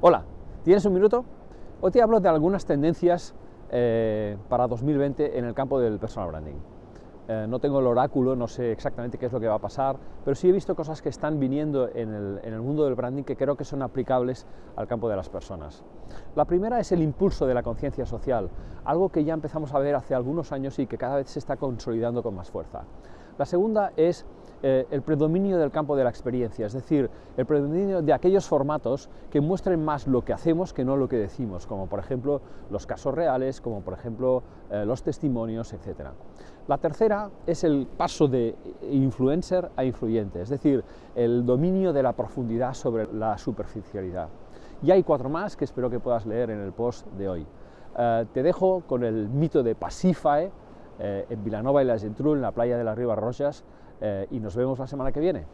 Hola, ¿tienes un minuto? Hoy te hablo de algunas tendencias eh, para 2020 en el campo del personal branding. Eh, no tengo el oráculo, no sé exactamente qué es lo que va a pasar, pero sí he visto cosas que están viniendo en el, en el, mundo del branding que creo que son aplicables al campo de las personas. La primera es el impulso de la conciencia social, algo que ya empezamos a ver hace algunos años y que cada vez se está consolidando con más fuerza. La segunda es eh, el predominio del campo de la experiencia, es decir, el predominio de aquellos formatos que muestren más lo que hacemos que no lo que decimos, como por ejemplo los casos reales, como por ejemplo eh, los testimonios, etc. La tercera es el paso de influencer a influyente, es decir, el dominio de la profundidad sobre la superficialidad. Y hay cuatro más que espero que puedas leer en el post de hoy. Eh, te dejo con el mito de Pasífae, en Vilanova y la Geltrú, en la playa de las Rivas Rojas, eh, y nos vemos la semana que viene.